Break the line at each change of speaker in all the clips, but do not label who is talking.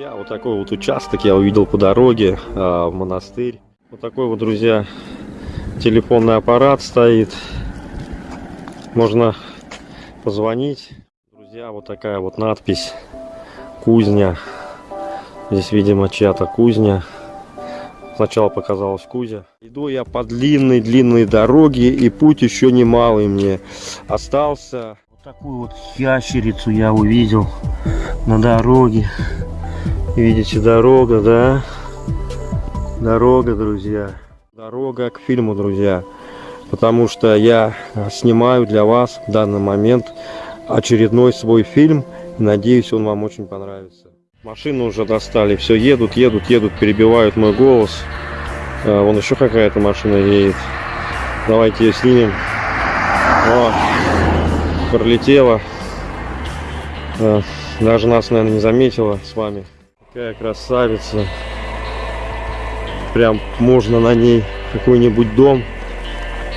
Друзья, вот такой вот участок я увидел по дороге а, в монастырь. Вот такой вот, друзья, телефонный аппарат стоит. Можно позвонить. Друзья, вот такая вот надпись. Кузня. Здесь, видимо, чья-то кузня. Сначала показалась кузя. Иду я по длинной-длинной дороге, и путь еще немалый мне остался. Вот такую вот ящерицу я увидел на дороге. Видите, дорога, да? Дорога, друзья. Дорога к фильму, друзья. Потому что я снимаю для вас в данный момент очередной свой фильм. Надеюсь, он вам очень понравится. Машину уже достали. Все, едут, едут, едут, перебивают мой голос. А, вон еще какая-то машина едет. Давайте ее снимем. О, пролетела. А, даже нас, наверное, не заметила с вами. Какая красавица. Прям можно на ней какой-нибудь дом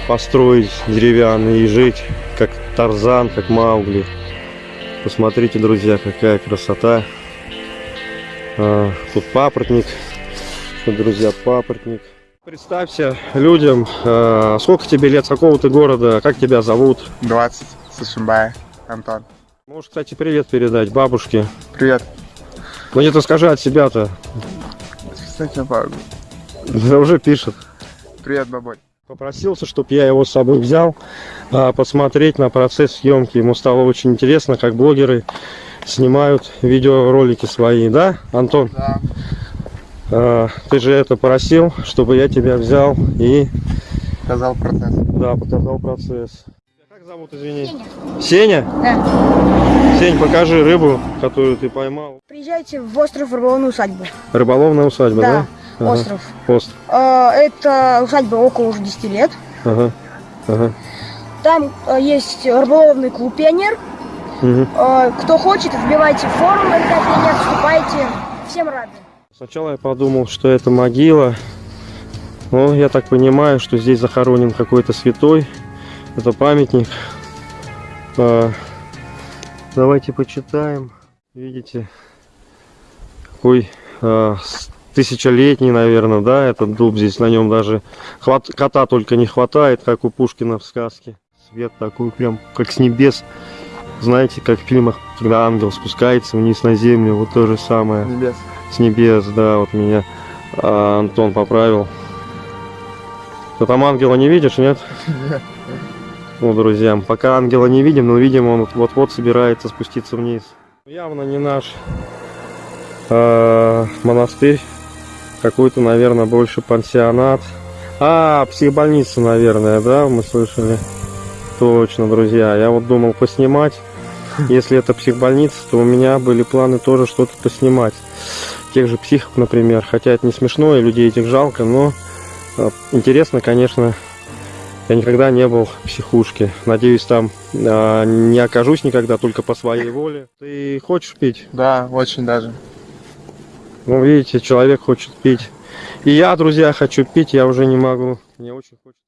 построить деревянный и жить, как Тарзан, как Маугли. Посмотрите, друзья, какая красота. А, тут папоротник. Тут, друзья, папоротник. Представься людям, а, сколько тебе лет, с какого ты города, как тебя зовут?
20, Сашимбай, Антон.
Можешь, кстати, привет передать бабушке.
Привет.
Ну не то скажи от себя-то.
Кстати, папа.
Да уже пишет.
Привет, бабуль.
Попросился, чтобы я его с собой взял, а, посмотреть на процесс съемки. Ему стало очень интересно, как блогеры снимают видеоролики свои, да, Антон?
Да.
А, Ты же это просил, чтобы я тебя взял и,
Показал процесс.
да, показал процесс. Зовут, извини? Сеня.
Да.
Сень, покажи рыбу, которую ты поймал.
Приезжайте в остров Рыболовную усадьбу.
Рыболовная усадьба, да?
Да,
Ага.
остров.
Остров.
Э, Это усадьба около уже 10 лет.
Ага. Ага.
Там э, есть рыболовный клуб «Пионер».
Мгм.
Э, Кто хочет, вбивайте форум РК «Пионер», вступайте. Всем рады.
Сначала я подумал, что это могила. Но я так понимаю, что здесь захоронен какой-то святой. Это памятник. А, давайте почитаем. Видите, какой с- тысячелетний, наверное, да, этот дуб. Здесь на нем даже хват- кота только не хватает, как у Пушкина в сказке. Свет такой прям, как с небес. Знаете, как в фильмах, когда ангел спускается вниз на землю, вот то же самое
Небес.
с небес, да, вот меня а, Антон поправил. Ты там ангела не видишь, нет? Ну, друзья, пока ангела не видим, но видим, он вот-вот собирается спуститься вниз. Явно не наш а, монастырь. Какой-то, наверное, больше пансионат. А, психбольница, наверное, да, мы слышали. Точно, друзья. Я вот думал поснимать. Если это психбольница, то у меня были планы тоже что-то поснимать тех же психов, например. Хотя это не смешно, и людей этих жалко, но э, интересно, конечно. Я никогда не был в психушке. Надеюсь, там э, не окажусь никогда только по своей воле. Ты хочешь пить?
Да, очень даже.
Ну, видите, человек хочет пить. И я, друзья, хочу пить, я уже не могу. Мне очень хочется.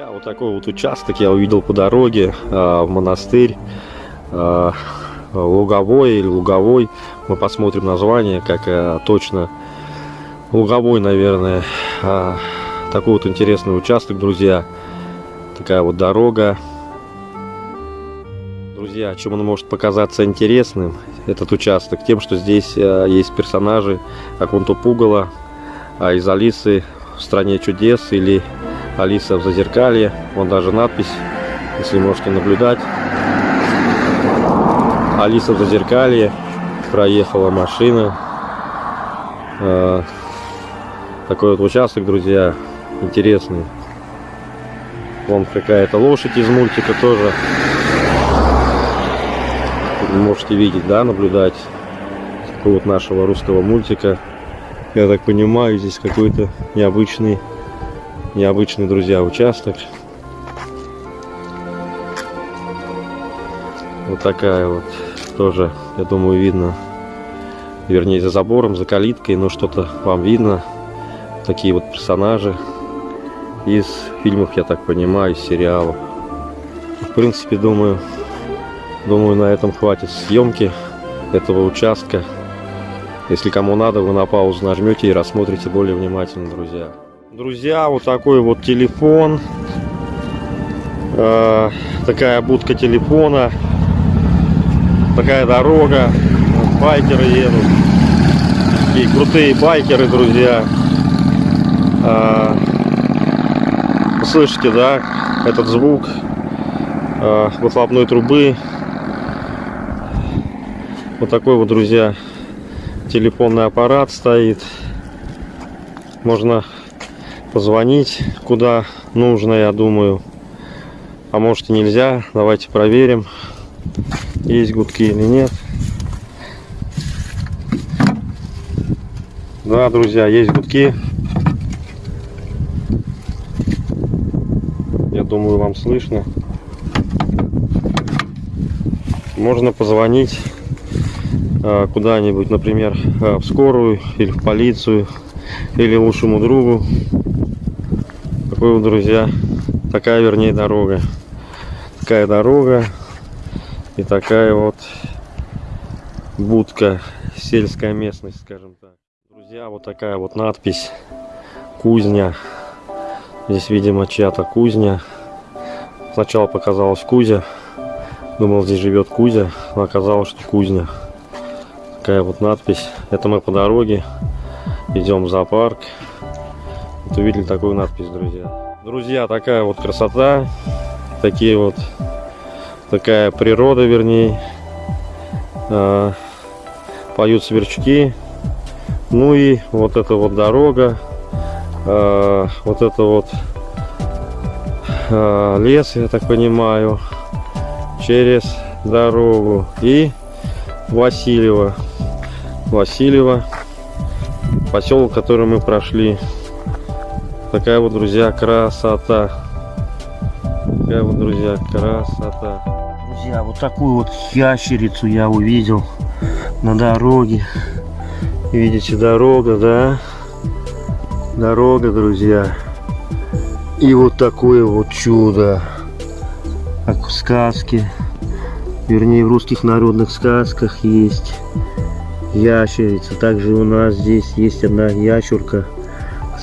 Друзья, вот такой вот участок я увидел по дороге а, в монастырь. а, Луговой или Луговой. Мы посмотрим название, как а, точно. Луговой, наверное. А, такой вот интересный участок, друзья. Такая вот дорога. Друзья, чем он может показаться интересным, этот участок? Тем, что здесь а, есть персонажи Акунту Пугала, а из Алисы в стране чудес или Алиса в зазеркалье. Вон даже надпись, если можете наблюдать. Алиса в зазеркалье. Проехала машина. А, Такой вот участок, друзья, интересный. Вон какая-то лошадь из мультика тоже. Можете видеть, да, наблюдать. Такого вот нашего русского мультика. Я так понимаю, здесь какой-то необычный необычный, друзья, участок. Вот такая вот тоже, я думаю, видно вернее за забором, за калиткой, но что-то вам видно. Такие вот персонажи из фильмов, я так понимаю, из сериалов. В принципе, думаю, думаю, на этом хватит съемки этого участка. Если кому надо, вы на паузу нажмете и рассмотрите более внимательно, друзья. Друзья, вот такой вот телефон. Э, такая будка телефона. Такая дорога. Байкеры едут. Такие крутые байкеры, друзья. Э, слышите, да, этот звук э, выхлопной трубы. Вот такой вот, друзья, телефонный аппарат стоит. Можно позвонить куда нужно, я думаю. А может и нельзя. Давайте проверим, есть гудки или нет. Да, друзья, есть гудки. Я думаю, вам слышно. Можно позвонить э, куда-нибудь, например, э, в скорую или в полицию, или лучшему другу. Такой друзья, такая, вернее, дорога. Такая дорога и такая вот будка, сельская местность, скажем так. Друзья, вот такая вот надпись «Кузня». Здесь, видимо, чья-то кузня. Сначала показалось Кузя. Думал, здесь живет Кузя, но оказалось, что кузня. Такая вот надпись. Это мы по дороге. Идем в зоопарк. Вот увидели такую надпись, друзья. Друзья, такая вот красота. Такие вот, такая природа, вернее. А, поют сверчки. Ну и вот эта вот дорога. А, вот это вот а, лес, я так понимаю через дорогу и Васильева. Васильева, поселок, который мы прошли. Такая вот, друзья, красота. Такая вот, друзья, красота. Друзья, вот такую вот ящерицу я увидел на дороге. Видите, дорога, да? Дорога, друзья. И вот такое вот чудо как в сказке, вернее в русских народных сказках есть ящерица. Также у нас здесь есть одна ящурка.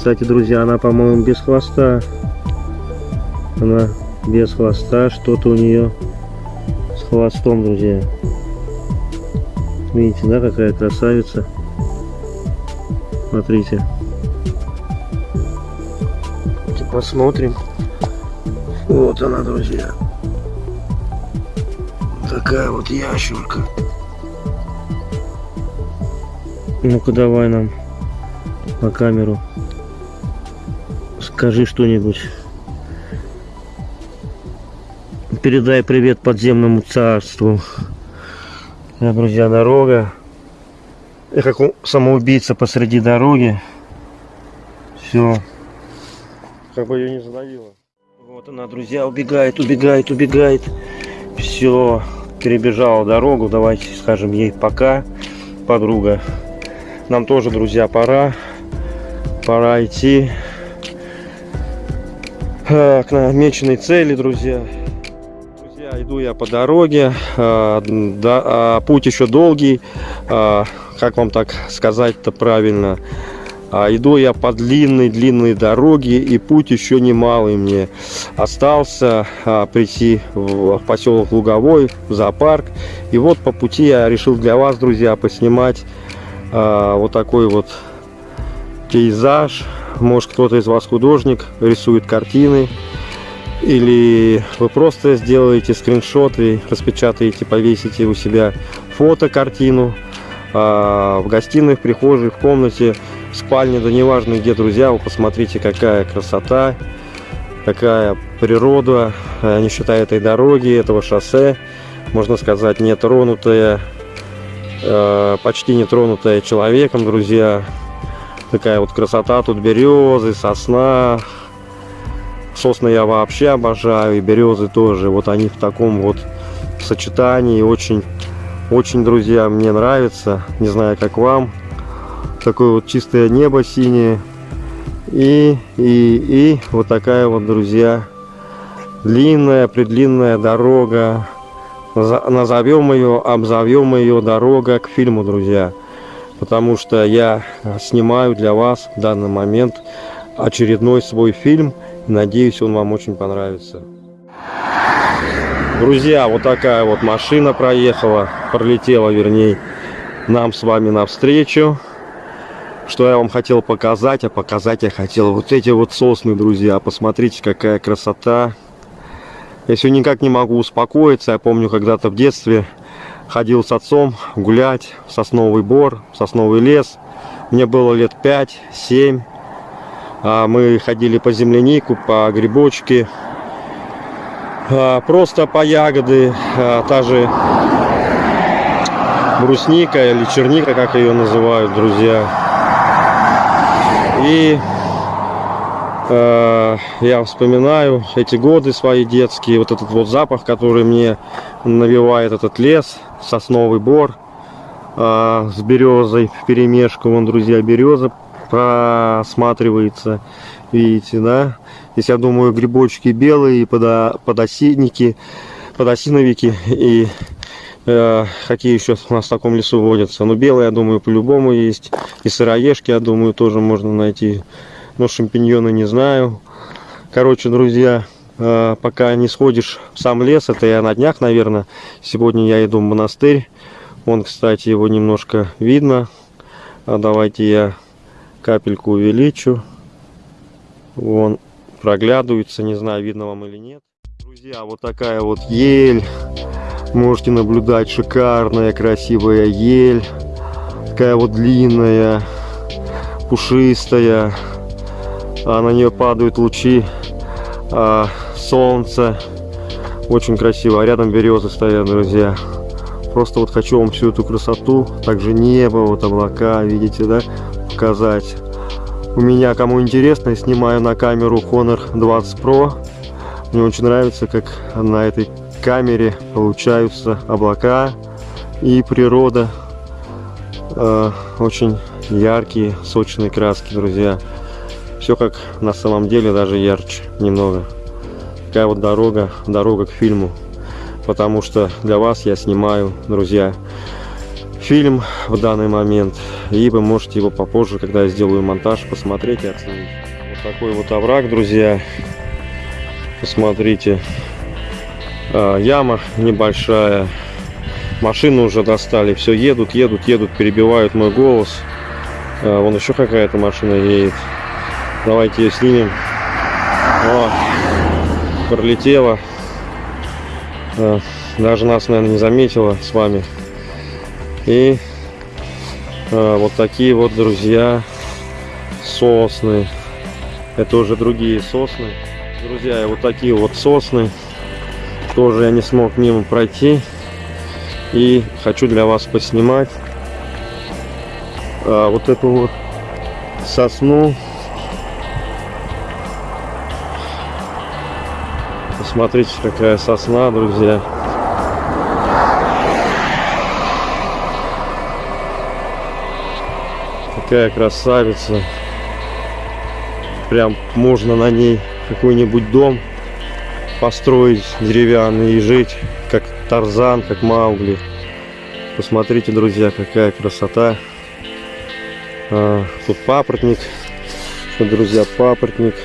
Кстати, друзья, она, по-моему, без хвоста. Она без хвоста, что-то у нее с хвостом, друзья. Видите, да, какая красавица. Смотрите. Посмотрим. Вот она, друзья такая вот ящерка. Ну-ка давай нам на камеру. Скажи что-нибудь. Передай привет подземному царству. Друзья, дорога. Я как самоубийца посреди дороги. Все. Как бы ее не задавило. Вот она, друзья, убегает, убегает, убегает. Все перебежала дорогу. Давайте скажем ей пока, подруга. Нам тоже, друзья, пора. Пора идти э, к намеченной цели, друзья. Друзья, иду я по дороге. Э, а путь еще долгий. Э, как вам так сказать-то правильно? А иду я по длинной-длинной дороге, и путь еще немалый мне остался а, прийти в, поселок Луговой, в зоопарк. И вот по пути я решил для вас, друзья, поснимать вот такой вот пейзаж. Может, кто-то из вас художник, рисует картины. Или вы просто сделаете скриншоты, распечатаете, повесите у себя фото-картину а, в гостиной, в прихожей, в комнате спальне, да неважно где, друзья, вы посмотрите, какая красота, какая природа, не считая этой дороги, этого шоссе, можно сказать, не тронутая, э, почти не тронутая человеком, друзья. Такая вот красота, тут березы, сосна, сосны я вообще обожаю, и березы тоже, вот они в таком вот сочетании очень Очень, друзья, мне нравится. Не знаю, как вам. Такое вот чистое небо синее. И, и, и вот такая вот, друзья, длинная, предлинная дорога. Назовем ее, обзовем ее дорога к фильму, друзья. Потому что я э, снимаю для вас в данный момент очередной свой фильм. Надеюсь, он вам очень понравится. Друзья, вот такая вот машина проехала, пролетела, вернее, нам с вами навстречу. Что я вам хотел показать, а показать я хотел вот эти вот сосны, друзья. Посмотрите, какая красота. Я все никак не могу успокоиться. Я помню, когда-то в детстве ходил с отцом гулять в сосновый бор, в сосновый лес. Мне было лет 5-7. А мы ходили по землянику, по грибочки, а, просто по ягоды, а, та же брусника или черника, как ее называют, друзья. И э, я вспоминаю эти годы свои детские, вот этот вот запах, который мне навевает этот лес, сосновый бор э, с березой в перемешку. Вон, друзья, береза просматривается, видите, да? Здесь, я думаю, грибочки белые, подо, подосинники, подосиновики и э, какие еще у нас в таком лесу водятся. Ну, белые, я думаю, по-любому есть. И сыроежки, я думаю, тоже можно найти. Но шампиньоны не знаю. Короче, друзья, пока не сходишь в сам лес, это я на днях, наверное. Сегодня я иду в монастырь. Вон, кстати, его немножко видно. А давайте я капельку увеличу. Вон проглядывается, не знаю, видно вам или нет. Друзья, вот такая вот ель. Можете наблюдать, шикарная, красивая ель. Такая вот длинная, пушистая. А на нее падают лучи а, солнца. Очень красиво. А рядом березы стоят, друзья. Просто вот хочу вам всю эту красоту, также небо, вот облака, видите, да, показать. У меня, кому интересно, я снимаю на камеру Honor 20 Pro. Мне очень нравится, как на этой камере получаются облака и природа. Э, очень яркие, сочные краски, друзья. Все как на самом деле, даже ярче немного. Такая вот дорога, дорога к фильму. Потому что для вас я снимаю, друзья, фильм в данный момент. И вы можете его попозже, когда я сделаю монтаж, посмотреть и оценить. Вот такой вот овраг, друзья. Посмотрите. А, яма небольшая. Машину уже достали. Все едут, едут, едут, перебивают мой голос. А, вон еще какая-то машина едет. Давайте ее снимем. О, пролетела. А, даже нас, наверное, не заметила с вами. И а, вот такие вот, друзья, сосны. Это уже другие сосны. Друзья, и вот такие вот сосны. Тоже я не смог мимо пройти. И хочу для вас поснимать а, вот эту вот сосну. Посмотрите, какая сосна, друзья. Какая красавица. Прям можно на ней какой-нибудь дом построить деревянный и жить, как Тарзан, как Маугли. Посмотрите, друзья, какая красота. А, тут папоротник. Друзья, папоротник.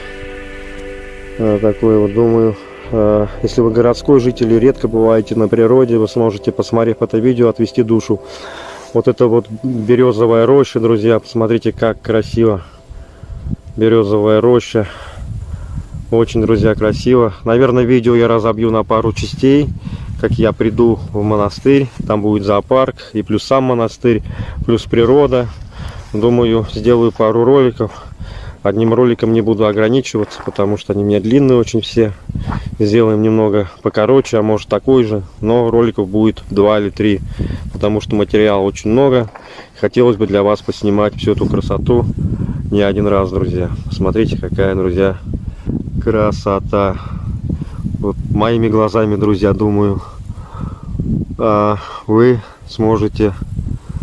А, такой вот, думаю, если вы городской житель и редко бываете на природе, вы сможете, посмотрев это видео, отвести душу. Вот это вот березовая роща, друзья, посмотрите, как красиво. Березовая роща. Очень, друзья, красиво. Наверное, видео я разобью на пару частей. Как я приду в монастырь. Там будет зоопарк. И плюс сам монастырь. Плюс природа. Думаю, сделаю пару роликов. Одним роликом не буду ограничиваться, потому что они у меня длинные очень все. Сделаем немного покороче, а может такой же. Но роликов будет два или три, потому что материала очень много. Хотелось бы для вас поснимать всю эту красоту не один раз, друзья. Смотрите, какая, друзья, красота. Вот моими глазами, друзья, думаю, а, вы сможете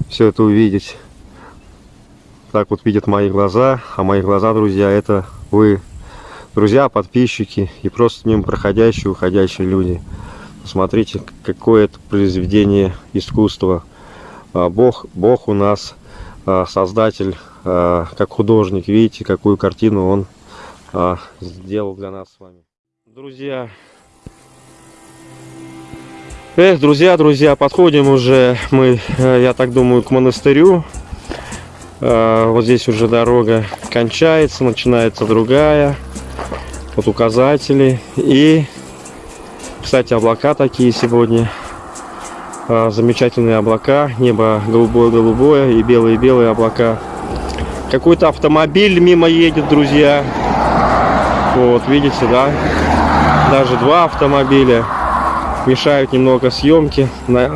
все это увидеть. Так вот видят мои глаза, а мои глаза, друзья, это вы, друзья, подписчики и просто мимо проходящие, уходящие люди. Посмотрите, какое это произведение искусства. А, Бог, Бог у нас а, создатель, а, как художник. Видите, какую картину он сделал для нас с вами. Друзья, Эх, друзья, друзья, подходим уже мы, э, я так думаю, к монастырю. Вот здесь уже дорога кончается, начинается другая. Вот указатели. И, кстати, облака такие сегодня. Замечательные облака. Небо голубое-голубое и белые-белые облака. Какой-то автомобиль мимо едет, друзья. Вот, видите, да? Даже два автомобиля мешают немного съемки,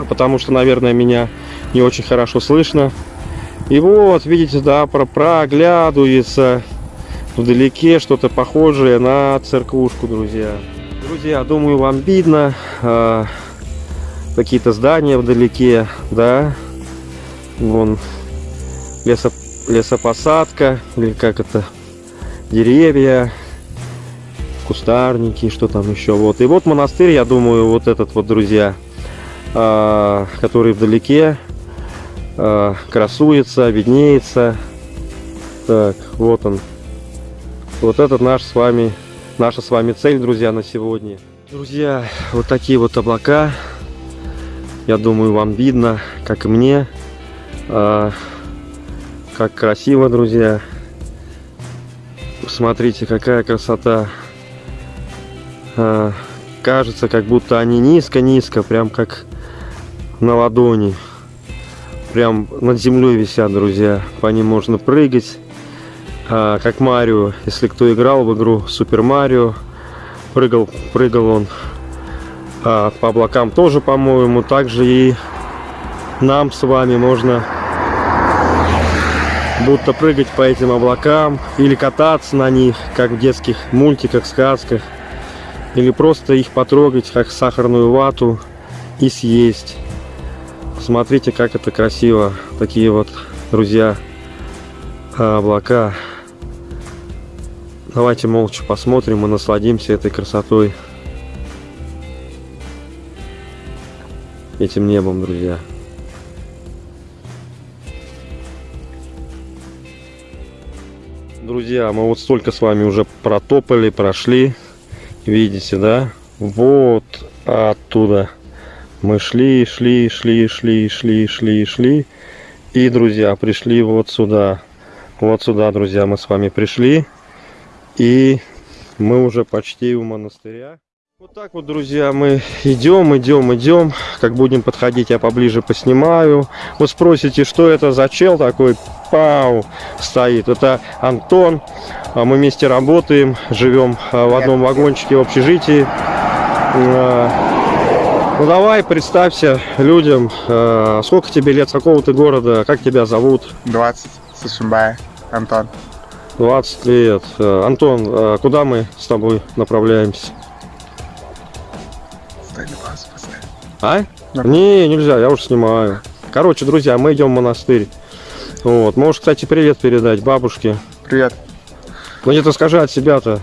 потому что, наверное, меня не очень хорошо слышно. И вот, видите, да, проглядывается вдалеке что-то похожее на церквушку, друзья. Друзья, думаю, вам видно э, какие-то здания вдалеке, да. Вон лесо, лесопосадка, или как это, деревья, кустарники, что там еще. Вот. И вот монастырь, я думаю, вот этот вот, друзья, э, который вдалеке, э, красуется, виднеется. Так, вот он. Вот этот наш с вами, наша с вами цель, друзья, на сегодня. Друзья, вот такие вот облака. Я думаю, вам видно, как и мне. А, как красиво, друзья. Смотрите, какая красота. А, кажется, как будто они низко-низко, прям как на ладони прям над землей висят, друзья. По ним можно прыгать. А, как Марио, если кто играл в игру Супер Марио, прыгал, прыгал он а, по облакам тоже, по-моему. Также и нам с вами можно будто прыгать по этим облакам или кататься на них, как в детских мультиках, сказках. Или просто их потрогать, как сахарную вату и съесть. Смотрите, как это красиво. Такие вот, друзья, облака. Давайте молча посмотрим и насладимся этой красотой. Этим небом, друзья. Друзья, мы вот столько с вами уже протопали, прошли. Видите, да? Вот оттуда. Мы шли, шли, шли, шли, шли, шли, шли. И, друзья, пришли вот сюда. Вот сюда, друзья, мы с вами пришли. И мы уже почти у монастыря. Вот так вот, друзья, мы идем, идем, идем. Как будем подходить, я поближе поснимаю. Вы спросите, что это за чел такой? Пау! Стоит. Это Антон. А мы вместе работаем, живем а, в одном вагончике в общежитии. Ну давай, представься людям, э, сколько тебе лет, с какого ты города, как тебя зовут?
20, Сашимбая, Антон.
20 лет. Э, Антон, э, куда мы с тобой направляемся?
На паузу поставь.
А? Не, нельзя, я уже снимаю. Короче, друзья, мы идем в монастырь. Вот. Можешь, кстати, привет передать бабушке.
Привет.
Ну где-то скажи от себя-то.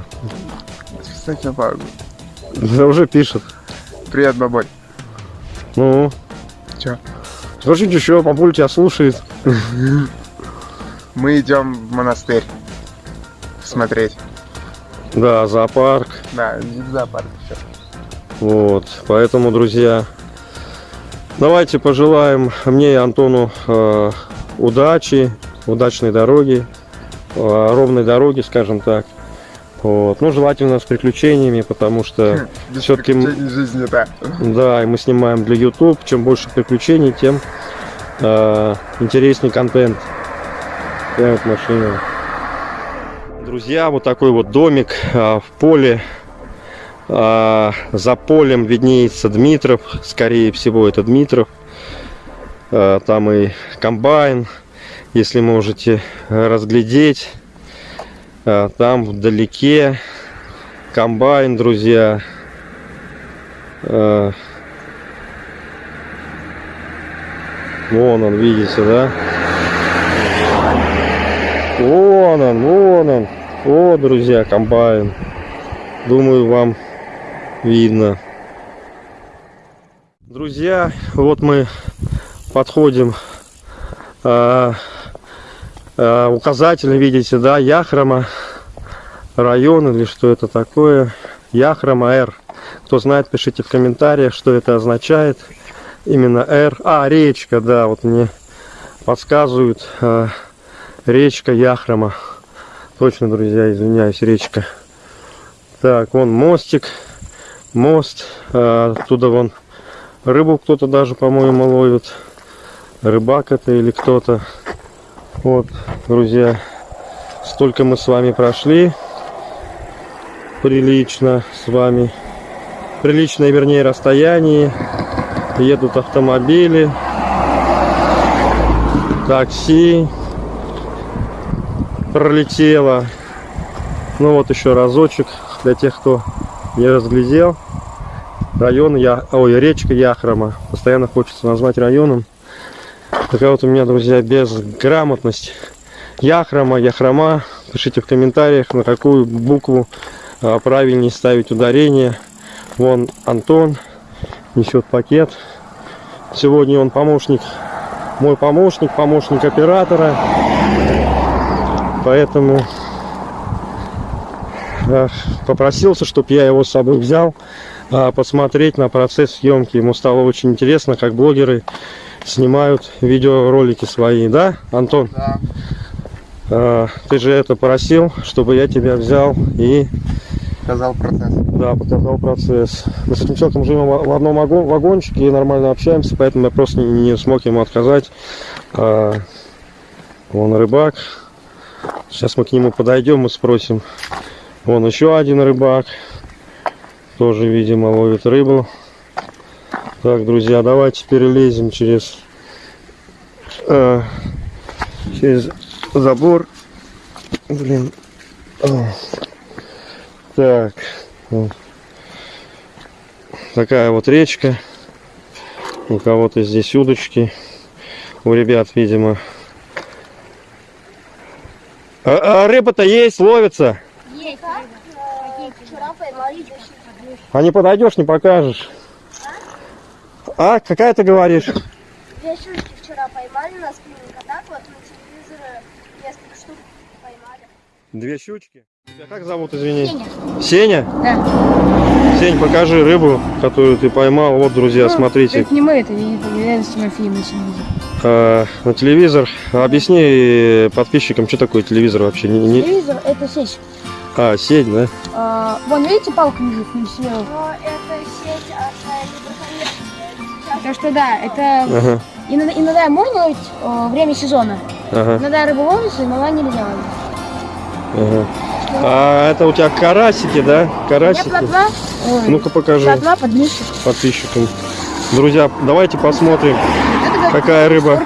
Да уже пишет.
Привет, бабуль.
Ну?
Чё?
Скажи еще, бабуль тебя слушает.
Мы идем в монастырь смотреть.
Да, зоопарк.
Да, зоопарк еще.
Вот, поэтому, друзья, давайте пожелаем мне и Антону э, удачи, удачной дороги, э, ровной дороги, скажем так. Вот. Ну, желательно с приключениями, потому что все-таки...
жизни, да.
Да, и мы снимаем для YouTube. Чем больше приключений, тем э, интереснее контент. Прямо в машину. Друзья, вот такой вот домик э, в поле. Э, за полем виднеется Дмитров. Скорее всего, это Дмитров. Э, там и комбайн, если можете разглядеть. А, там вдалеке комбайн, друзья. А, Вон он, видите, да? Вон он, вон он. О, друзья, комбайн. Думаю, вам видно. Друзья, вот мы подходим а, а, указатель, видите, да, Яхрома район или что это такое. Яхрома Р. Кто знает, пишите в комментариях, что это означает. Именно Р. А, речка, да, вот мне подсказывают. а, речка Яхрома. Точно, друзья, извиняюсь, речка. Так, вон мостик, мост. а, оттуда вон рыбу кто-то даже, по-моему, ловит. Рыбак это или кто-то. Вот, друзья, столько мы с вами прошли. Прилично с вами. Приличное, вернее, расстояние. Едут автомобили. Такси. Пролетело. Ну вот еще разочек для тех, кто не разглядел. Район, я, ой, речка Яхрома. Постоянно хочется назвать районом. Такая вот у меня, друзья, безграмотность. Яхрома, Яхрома. Пишите в комментариях, на какую букву а, правильнее ставить ударение. Вон Антон несет пакет. Сегодня он помощник, мой помощник, помощник оператора. Поэтому а, попросился, чтобы я его с собой взял а, посмотреть на процесс съемки. Ему стало очень интересно, как блогеры снимают видеоролики свои, да, Антон?
Да.
А, ты же это просил, чтобы я тебя взял и
Показал процесс.
да, показал процесс. Мы с этим человеком живем в одном вагон- вагончике и нормально общаемся, поэтому я просто не, не смог ему отказать. А, он рыбак. Сейчас мы к нему подойдем и спросим. Вон еще один рыбак. Тоже, видимо, ловит рыбу. Так, друзья, давайте перелезем через, э, через забор. Блин. Так. Такая вот речка. У кого-то здесь удочки. У ребят, видимо. А, а рыба-то есть, ловится.
Есть
А не подойдешь, не покажешь. А, какая ты говоришь?
Две щучки вчера поймали на спиннинг, а так вот на телевизоре несколько штук поймали.
Две щучки. Тебя как зовут, извини?
Сеня.
Сеня?
Да.
Сень, покажи рыбу, которую ты поймал. Вот, друзья, смотрите.
Это не мы, это я не я с Тимофеем на телевизоре.
А, на телевизор. Объясни подписчикам, что такое телевизор вообще. Не, не-
Телевизор это сеть.
А, сеть, да?
А, вон, видите, палка лежит на себе? Но это сеть от Потому что да, это
Ага,
иногда, иногда можно ловить э, время сезона.
ага,
Иногда рыба ловится, иногда нельзя ловить.
ага. А это у тебя карасики, да? Карасики? Ну-ка покажи
плотва подмышек.
подписчикам. Друзья, давайте посмотрим,
Это как
какая рыба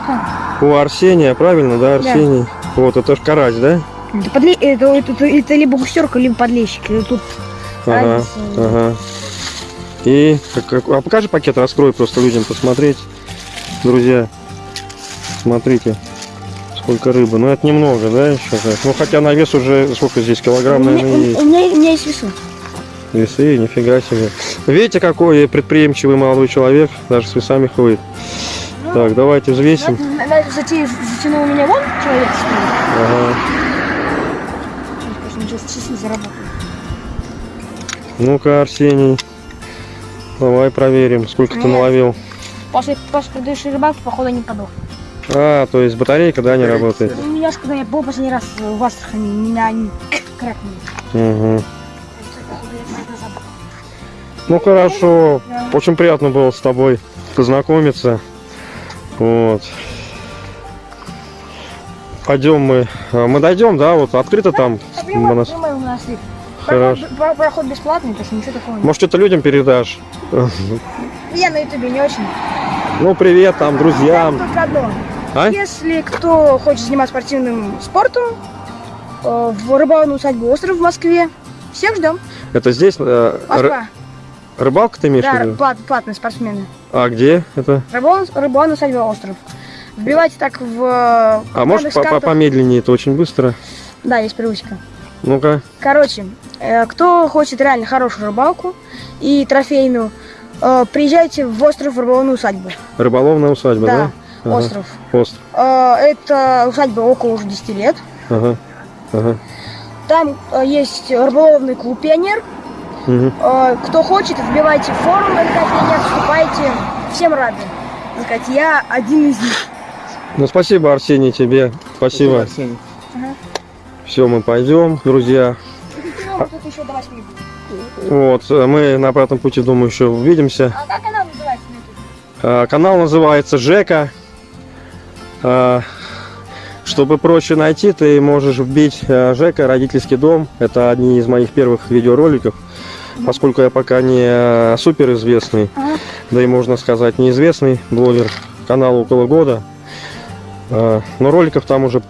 у Арсения, правильно, да, Арсений? Вот, это ж карась, да?
Это, подле- это, это, это- это либо густерка, либо подлещик. Тут
Ага,
разница.
ага. И как- как- а покажи пакет, раскрой просто людям посмотреть. Друзья, смотрите, сколько рыбы. Ну это немного, да, еще так. Ну хотя на вес уже сколько здесь килограмм,
у, меня,
наверное, есть.
у меня, у меня есть весы.
Весы, нифига себе. Видите, какой предприимчивый молодой человек, даже с весами ходит. Так, давайте взвесим.
Зате- Затянул у меня вон человек спереди.
Ага.
Сейчас часы заработал.
Ну-ка, Арсений, давай проверим, сколько ты
Нет.
наловил.
После, после предыдущей рыбалки, походу, не подох.
А, то есть батарейка, да, не работает?
У меня, ж, когда я был последний раз в Астрахани, меня они крякнули.
Угу. Ну хорошо.
Да.
Очень приятно было с тобой познакомиться. Вот. Пойдем мы. а, Мы дойдем, да? Вот открыто там.
А прямо, прямо у нас ли.
Хорошо.
Проход, про- проход бесплатный, так что ничего такого нет.
Может, что-то людям передашь?
Я на ютубе не очень.
Ну, привет там, друзьям.
Только одно.
А?
Если кто хочет заниматься спортивным спортом, э, в рыбалную усадьбу «Остров» в Москве, всех ждем.
Это здесь э,
Москва.
рыбалка ты имеешь в
Да,
виду?
плат- платные спортсмены.
А где это?
Рыбалная, рыбалная усадьба «Остров». Вбивайте так в...
А можешь по- по- помедленнее, это очень быстро.
Да, есть привычка.
Ну-ка.
Короче, э, кто хочет реально хорошую рыбалку и трофейную, э, приезжайте в остров Рыболовную усадьбу.
Рыболовная усадьба, да?
Да,
Ага.
остров.
Остров.
Э, это усадьба около уже 10 лет.
Ага. Ага.
Там есть рыболовный клуб «Пионер». Э, кто хочет, вбивайте в форум НК «Пионер», вступайте. Всем рады. Сказать, я один из них.
Ну, спасибо, Арсений, тебе. Спасибо.
Арсений.
Все, мы пойдем, друзья.
Тут еще до 8
Вот, мы на обратном пути, думаю, еще увидимся.
А как канал называется?
А, Канал Жека. А, Чтобы проще найти, ты можешь вбить э, Жека, родительский дом. Это одни из моих первых видеороликов. Поскольку я пока не суперизвестный,
Ага.
да и можно сказать неизвестный блогер, каналу около года. А, Но роликов там уже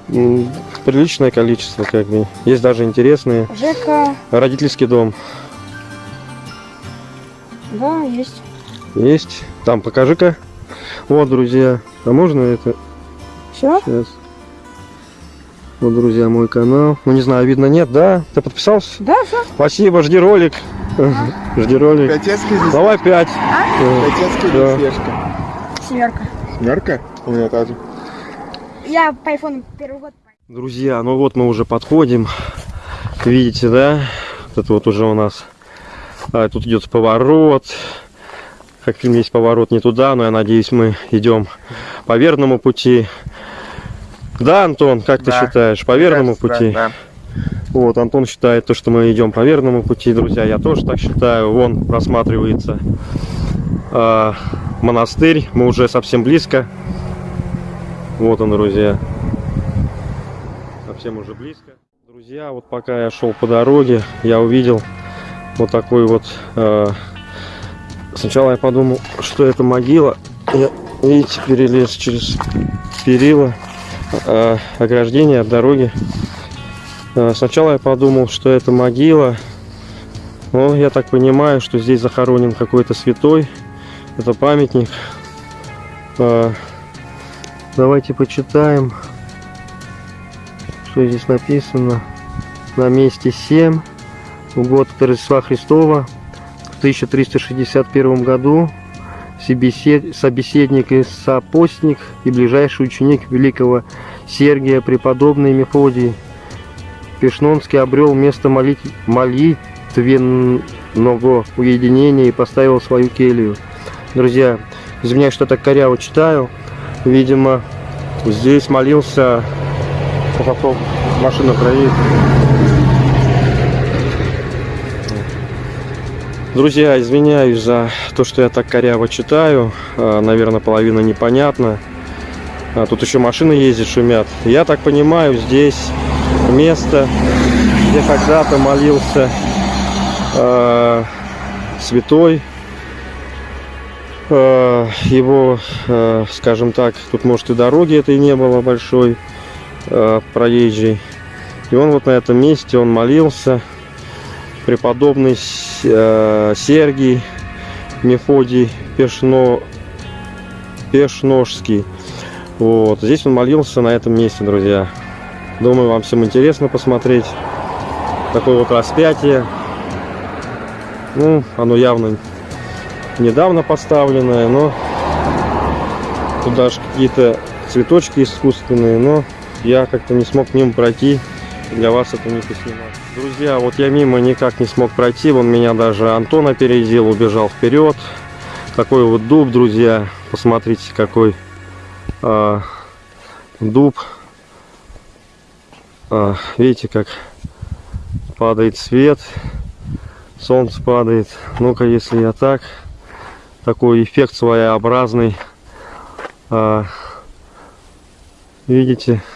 приличное количество, как бы. Есть даже интересные.
Жека,
Родительский дом
да, есть.
есть. Там покажи-ка. Вот, друзья. А можно это
Все?
Сейчас. Вот, друзья, мой канал. Ну, не знаю, видно, нет, да? Ты подписался?
Да, все.
Спасибо, жди ролик. Жди ролик.
Пятецкий здесь.
Давай пять.
Пятецкий
Да.
здесь Сверчка.
Семерка.
Семерка? У меня тоже.
Я по айфону первый год.
Друзья, ну вот мы уже подходим. Видите, да? Вот это вот уже у нас... а, тут идет поворот. Как в фильме есть поворот не туда, но я надеюсь, мы идем по верному пути. Да, Антон, как ты
Да.
считаешь, по верному
Кажется,
пути?
Да,
Вот, Антон считает то, что мы идем по верному пути, друзья. Я тоже так считаю. Вон просматривается а, монастырь. Мы уже совсем близко. Вот он, друзья. Совсем уже близко. Друзья, вот пока я шел по дороге, я увидел вот такой вот... а, Сначала я подумал, что это могила. Я, видите, перелез через перила а, ограждения от дороги. А, Сначала я подумал, что это могила. Но я так понимаю, что здесь захоронен какой-то святой. Это памятник. А, Давайте почитаем, что здесь написано. На месте 7. В год Рождества Христова в 1361 году собесед- собеседник и сопостник и ближайший ученик великого Сергия преподобный Мефодий Пешнонский обрел место молит... молитвенного уединения и поставил свою келью. Друзья, извиняюсь, что так коряво читаю. Видимо, здесь молился... Попов, машина проедет. Друзья, извиняюсь за то, что я так коряво читаю. А, Наверное, половина непонятна. А Тут еще машины ездят, шумят. Я так понимаю, здесь место, где когда-то молился э, святой. Э, его, э, скажем так, тут может и дороги этой не было большой, э, проезжей. И он вот на этом месте, он молился. Преподобный э, Сергий Мефодий Пешно, Пешножский. Вот, здесь он молился на этом месте, друзья. Думаю, вам всем интересно посмотреть. Такое вот распятие. Ну, оно явно недавно поставленное, но тут даже какие-то цветочки искусственные, но я как-то не смог мимо пройти. Для вас это не поснимать. Друзья, вот я мимо никак не смог пройти. Вон меня даже Антон опередил, убежал вперед. Такой вот дуб, друзья. Посмотрите, какой а, дуб. А, видите, как падает свет. Солнце падает. Ну-ка, если я так. Такой эффект своеобразный. А, видите, какой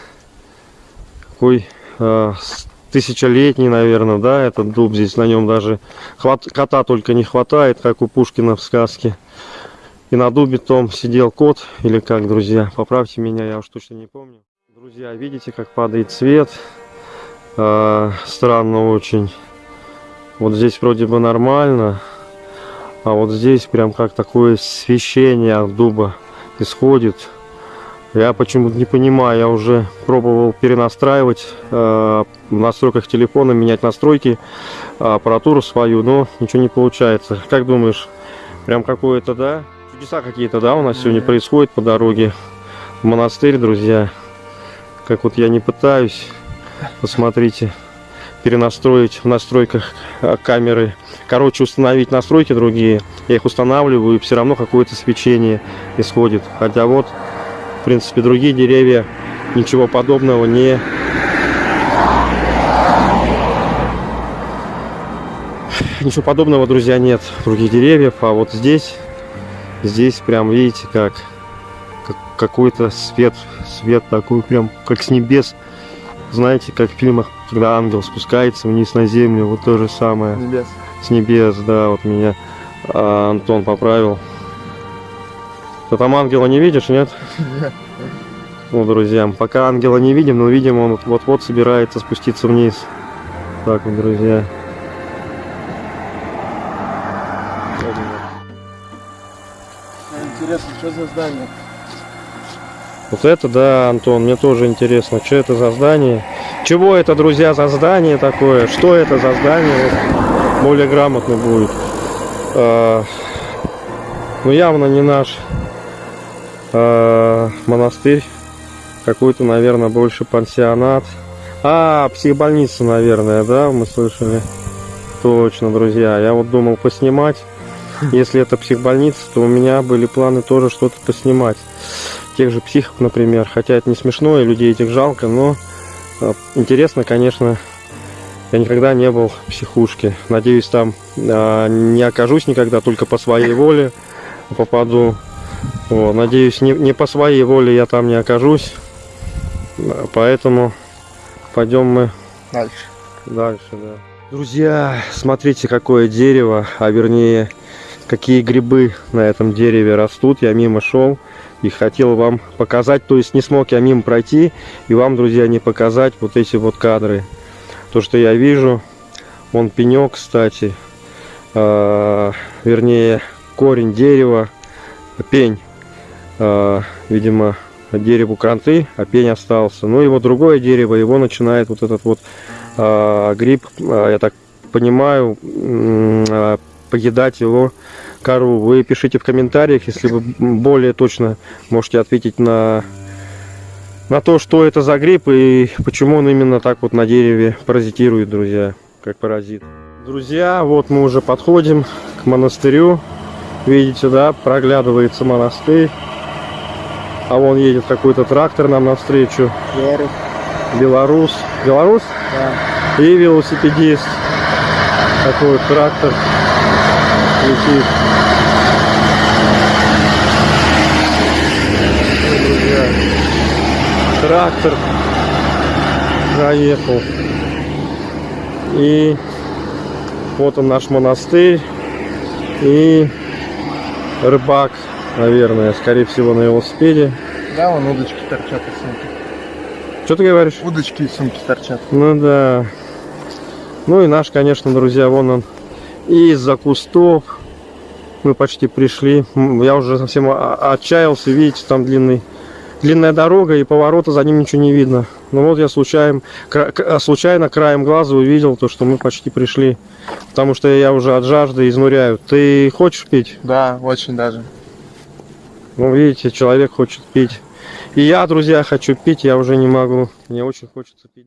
а, с- тысячелетний, наверное, да, этот дуб. Здесь на нем даже хват- кота только не хватает, как у Пушкина в сказке. И на дубе том сидел кот, или как, друзья, поправьте меня, я уж точно не помню. Друзья, видите, как падает свет? А, странно очень. Вот здесь вроде бы нормально, а вот здесь прям как такое свещение от дуба исходит. Я почему-то не понимаю, я уже пробовал перенастраивать э, в настройках телефона, менять настройки, э, аппаратуру свою, но ничего не получается. Как думаешь, прям какое-то, да? Чудеса какие-то, да, у нас сегодня происходят по дороге в монастырь, друзья. Как вот я не пытаюсь, посмотрите, перенастроить в настройках э, камеры. Короче, установить настройки другие. Я их устанавливаю, и все равно какое-то свечение исходит. Хотя вот принципе, другие деревья ничего подобного не... Ничего подобного, друзья, нет других деревьев. А вот здесь, здесь прям, видите, как, как какой-то свет, свет такой прям, как с небес. Знаете, как в фильмах, когда ангел спускается вниз на землю, вот то же самое.
Небес.
С небес, да, вот меня а, Антон поправил. Ты там ангела не видишь, нет? Ну, друзья, пока ангела не видим, но видимо он вот-вот собирается спуститься вниз. Так вот, друзья.
Интересно, что за здание?
Вот это, да, Антон, мне тоже интересно, что это за здание. Чего это, друзья, за здание такое? Что это за здание? Вот, более грамотно будет. А, ну, явно не наш а, монастырь. Какой-то, наверное, больше пансионат. А, психбольница, наверное, да, мы слышали. Точно, друзья. Я вот думал поснимать. Если это психбольница, то у меня были планы тоже что-то поснимать. Тех же психов, например. Хотя это не смешно, и людей этих жалко, но э, интересно, конечно. Я никогда не был в психушке. Надеюсь, там э, не окажусь никогда, только по своей воле попаду. Вот, надеюсь, не, не по своей воле я там не окажусь. Поэтому пойдем мы
Дальше.
Дальше, да. Друзья, смотрите, какое дерево, а вернее, какие грибы на этом дереве растут. Я мимо шел и хотел вам показать, то есть не смог я мимо пройти и вам, друзья, не показать вот эти вот кадры. То, что я вижу, он пенек, кстати, а, вернее, корень дерева, пень, а, видимо, дереву кранты, а пень остался. Ну вот другое дерево, его начинает вот этот вот а, гриб, а, я так понимаю, а, поедать его кору. Вы пишите в комментариях, если вы более точно можете ответить на, на то, что это за гриб и почему он именно так вот на дереве паразитирует, друзья, как паразит. Друзья, вот мы уже подходим к монастырю. Видите, да, проглядывается монастырь. А вон едет какой-то трактор нам навстречу.
Белорус.
Белорус. Белорус?
Да.
И велосипедист. Такой вот трактор летит. Трактор проехал. И вот он наш монастырь. И рыбак, наверное, скорее всего на велосипеде.
Да, вон удочки торчат из сумки.
Что ты говоришь?
Удочки из сумки торчат.
Ну да. Ну и наш, конечно, друзья, вон он из-за кустов. Мы почти пришли. Я уже совсем отчаялся. Видите, там длинный, длинная дорога и поворота за ним ничего не видно. Ну вот я случайно, а, случайно краем глаза увидел то, что мы почти пришли. Потому что я уже от жажды изнуряю. Ты хочешь пить?
Да, очень даже.
Ну, видите, человек хочет пить. И я, друзья, хочу пить, я уже не могу. Мне очень хочется пить.